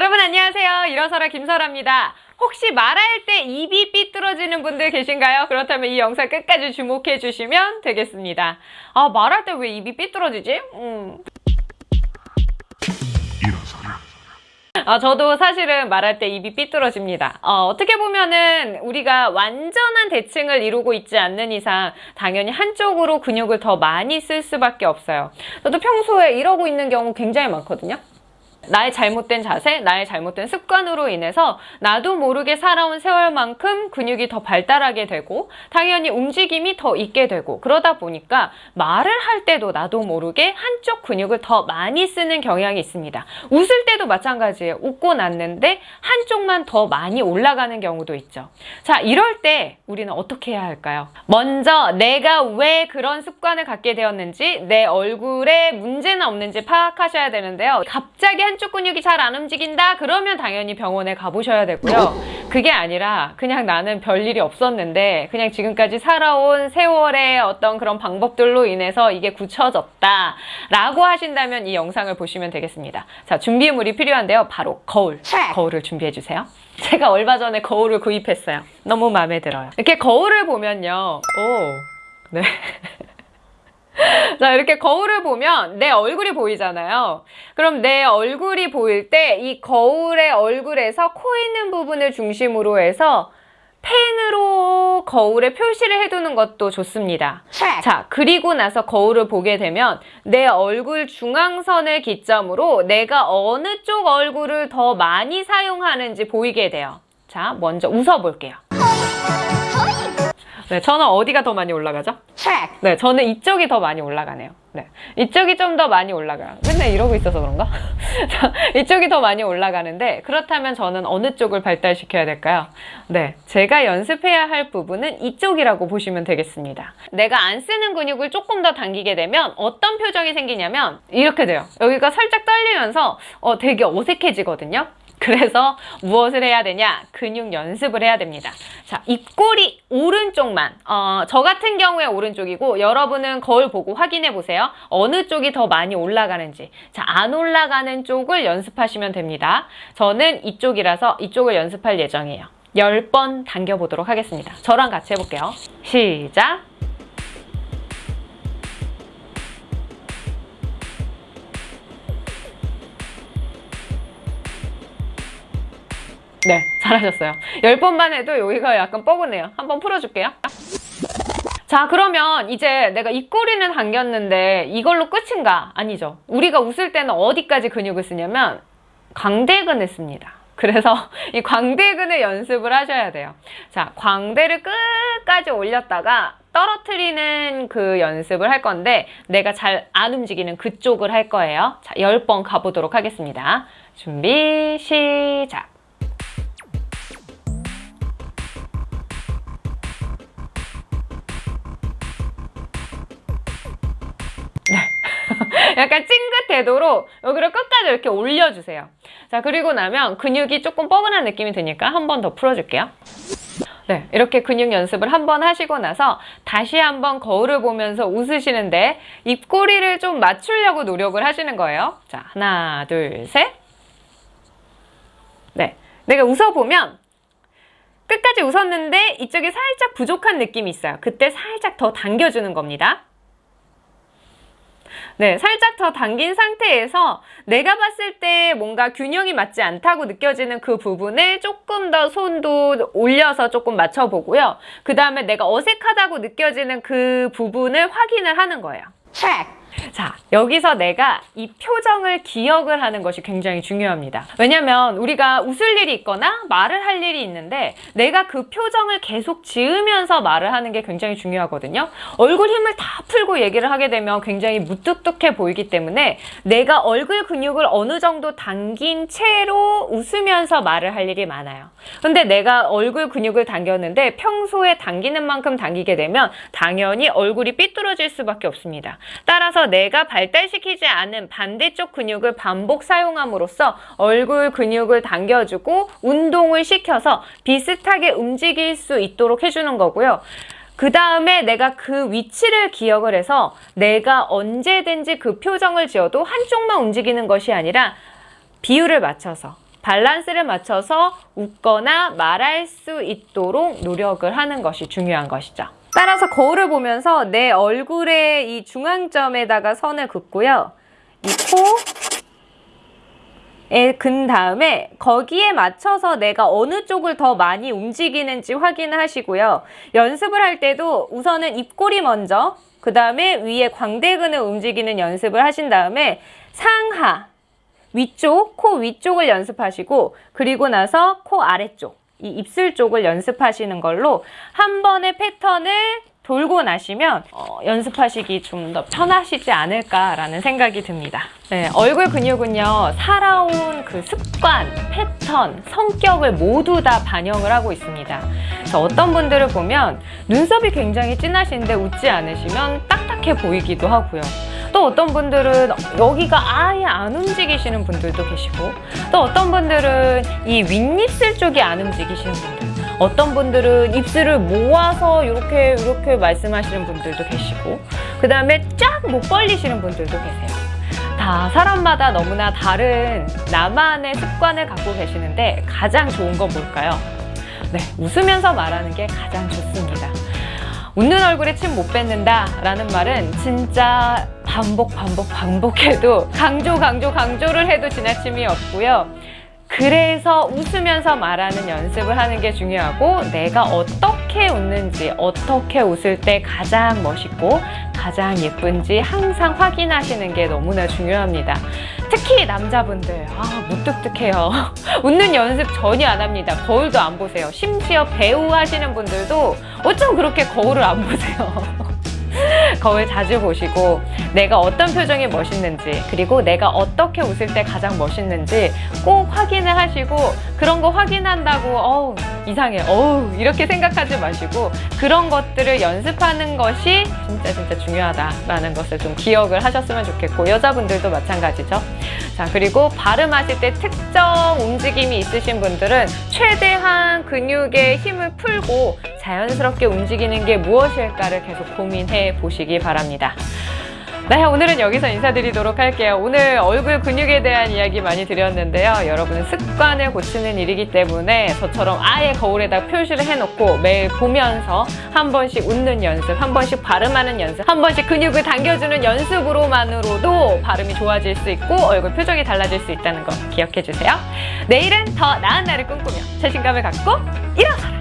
여러분 안녕하세요. 일어서라 김설아입니다. 혹시 말할 때 입이 삐뚤어지는 분들 계신가요? 그렇다면 이 영상 끝까지 주목해 주시면 되겠습니다. 아 말할 때 왜 입이 삐뚤어지지? 음. 아, 저도 사실은 말할 때 입이 삐뚤어집니다. 어, 어떻게 보면은 우리가 완전한 대칭을 이루고 있지 않는 이상 당연히 한쪽으로 근육을 더 많이 쓸 수밖에 없어요. 저도 평소에 이러고 있는 경우 굉장히 많거든요. 나의 잘못된 자세, 나의 잘못된 습관으로 인해서 나도 모르게 살아온 세월만큼 근육이 더 발달하게 되고 당연히 움직임이 더 있게 되고 그러다 보니까 말을 할 때도 나도 모르게 한쪽 근육을 더 많이 쓰는 경향이 있습니다. 웃을 때도 마찬가지예요. 웃고 났는데 한쪽만 더 많이 올라가는 경우도 있죠. 자, 이럴 때 우리는 어떻게 해야 할까요? 먼저 내가 왜 그런 습관을 갖게 되었는지 내 얼굴에 문제는 없는지 파악하셔야 되는데요. 갑자기 한쪽 근육이 잘 안 움직인다? 그러면 당연히 병원에 가보셔야 되고요. 그게 아니라 그냥 나는 별일이 없었는데 그냥 지금까지 살아온 세월의 어떤 그런 방법들로 인해서 이게 굳혀졌다 라고 하신다면 이 영상을 보시면 되겠습니다. 자, 준비물이 필요한데요. 바로 거울. 거울을 준비해 주세요. 제가 얼마 전에 거울을 구입했어요. 너무 마음에 들어요. 이렇게 거울을 보면요. 오. 네. 자, 이렇게 거울을 보면 내 얼굴이 보이잖아요. 그럼 내 얼굴이 보일 때 이 거울의 얼굴에서 코 있는 부분을 중심으로 해서 펜으로 거울에 표시를 해두는 것도 좋습니다. 자, 그리고 나서 거울을 보게 되면 내 얼굴 중앙선을 기점으로 내가 어느 쪽 얼굴을 더 많이 사용하는지 보이게 돼요. 자, 먼저 웃어볼게요. 네, 저는 어디가 더 많이 올라가죠? 네, 저는 이쪽이 더 많이 올라가네요. 네, 이쪽이 좀 더 많이 올라가요. 맨날 이러고 있어서 그런가? 자, 이쪽이 더 많이 올라가는데 그렇다면 저는 어느 쪽을 발달시켜야 될까요? 네, 제가 연습해야 할 부분은 이쪽이라고 보시면 되겠습니다. 내가 안 쓰는 근육을 조금 더 당기게 되면 어떤 표정이 생기냐면 이렇게 돼요. 여기가 살짝 떨리면서 어, 되게 어색해지거든요. 그래서 무엇을 해야 되냐? 근육 연습을 해야 됩니다. 자, 입꼬리 오른쪽만. 어, 저 같은 경우에 오른쪽이고 여러분은 거울 보고 확인해 보세요. 어느 쪽이 더 많이 올라가는지. 자, 안 올라가는 쪽을 연습하시면 됩니다. 저는 이쪽이라서 이쪽을 연습할 예정이에요. 10번 당겨보도록 하겠습니다. 저랑 같이 해볼게요. 시작! 네, 잘하셨어요. 10번만 해도 여기가 약간 뻐근해요. 한번 풀어줄게요. 자, 그러면 이제 내가 입꼬리는 당겼는데 이걸로 끝인가? 아니죠. 우리가 웃을 때는 어디까지 근육을 쓰냐면 광대근을 씁니다. 그래서 이 광대근을 연습을 하셔야 돼요. 자, 광대를 끝까지 올렸다가 떨어뜨리는 그 연습을 할 건데 내가 잘 안 움직이는 그쪽을 할 거예요. 자, 10번 가보도록 하겠습니다. 준비, 시작! 약간 찡긋되도록 여기를 끝까지 이렇게 올려주세요. 자, 그리고 나면 근육이 조금 뻐근한 느낌이 드니까 한 번 더 풀어줄게요. 네, 이렇게 근육 연습을 한 번 하시고 나서 다시 한번 거울을 보면서 웃으시는데 입꼬리를 좀 맞추려고 노력을 하시는 거예요. 자, 하나, 둘, 셋. 네, 내가 웃어보면 끝까지 웃었는데 이쪽이 살짝 부족한 느낌이 있어요. 그때 살짝 더 당겨주는 겁니다. 네, 살짝 더 당긴 상태에서 내가 봤을 때 뭔가 균형이 맞지 않다고 느껴지는 그 부분을 조금 더 손도 올려서 조금 맞춰보고요. 그 다음에 내가 어색하다고 느껴지는 그 부분을 확인을 하는 거예요. 자, 여기서 내가 이 표정을 기억을 하는 것이 굉장히 중요합니다. 왜냐면 우리가 웃을 일이 있거나 말을 할 일이 있는데 내가 그 표정을 계속 지으면서 말을 하는 게 굉장히 중요하거든요. 얼굴 힘을 다 풀고 얘기를 하게 되면 굉장히 무뚝뚝해 보이기 때문에 내가 얼굴 근육을 어느 정도 당긴 채로 웃으면서 말을 할 일이 많아요. 근데 내가 얼굴 근육을 당겼는데 평소에 당기는 만큼 당기게 되면 당연히 얼굴이 삐뚤어질 수밖에 없습니다. 따라서 내가 발 달시키지 않은 반대쪽 근육을 반복 사용함으로써 얼굴 근육을 당겨주고 운동을 시켜서 비슷하게 움직일 수 있도록 해주는 거고요. 그 다음에 내가 그 위치를 기억을 해서 내가 언제든지 그 표정을 지어도 한쪽만 움직이는 것이 아니라 비율을 맞춰서 밸런스를 맞춰서 웃거나 말할 수 있도록 노력을 하는 것이 중요한 것이죠. 따라서 거울을 보면서 내 얼굴의 이 중앙점에다가 선을 긋고요. 이 코, 에 근 다음에 거기에 맞춰서 내가 어느 쪽을 더 많이 움직이는지 확인을 하시고요. 연습을 할 때도 우선은 입꼬리 먼저, 그 다음에 위에 광대근을 움직이는 연습을 하신 다음에 상하, 위쪽, 코 위쪽을 연습하시고, 그리고 나서 코 아래쪽, 이 입술 쪽을 연습하시는 걸로 한 번의 패턴을 돌고 나시면 어, 연습하시기 좀 더 편하시지 않을까라는 생각이 듭니다. 네, 얼굴 근육은요, 살아온 그 습관, 패턴, 성격을 모두 다 반영을 하고 있습니다. 그래서 어떤 분들을 보면 눈썹이 굉장히 진하신데 웃지 않으시면 딱딱해 보이기도 하고요. 또 어떤 분들은 여기가 아예 안 움직이시는 분들도 계시고 또 어떤 분들은 이 윗입술 쪽이 안 움직이시는 분들 어떤 분들은 입술을 모아서 이렇게 이렇게 말씀하시는 분들도 계시고 그 다음에 쫙 못 벌리시는 분들도 계세요. 다 사람마다 너무나 다른 나만의 습관을 갖고 계시는데 가장 좋은 건 뭘까요? 네, 웃으면서 말하는 게 가장 좋습니다. 웃는 얼굴에 침 못 뱉는다 라는 말은 진짜 반복 반복 반복해도 강조 강조 강조를 해도 지나침이 없고요. 그래서 웃으면서 말하는 연습을 하는 게 중요하고 내가 어떻게 웃는지 어떻게 웃을 때 가장 멋있고 가장 예쁜지 항상 확인하시는 게 너무나 중요합니다. 특히 남자분들 아 무뚝뚝해요. 웃는 연습 전혀 안 합니다. 거울도 안 보세요. 심지어 배우 하시는 분들도 어쩜 그렇게 거울을 안 보세요. 거울 자주 보시고 내가 어떤 표정이 멋있는지 그리고 내가 어떻게 웃을 때 가장 멋있는지 꼭 확인을 하시고 그런 거 확인한다고 어우 이상해 어우 이렇게 생각하지 마시고 그런 것들을 연습하는 것이 진짜 진짜 중요하다라는 것을 좀 기억을 하셨으면 좋겠고 여자분들도 마찬가지죠 자 그리고 발음하실 때 특정 움직임이 있으신 분들은 최대한 근육의 힘을 풀고 자연스럽게 움직이는 게 무엇일까를 계속 고민해 보시기 바랍니다. 네, 오늘은 여기서 인사드리도록 할게요. 오늘 얼굴 근육에 대한 이야기 많이 드렸는데요. 여러분은 습관을 고치는 일이기 때문에 저처럼 아예 거울에다 표시를 해놓고 매일 보면서 한 번씩 웃는 연습, 한 번씩 발음하는 연습, 한 번씩 근육을 당겨주는 연습으로만으로도 발음이 좋아질 수 있고 얼굴 표정이 달라질 수 있다는 거 기억해 주세요. 내일은 더 나은 날을 꿈꾸며 자신감을 갖고 일어서라!